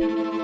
you.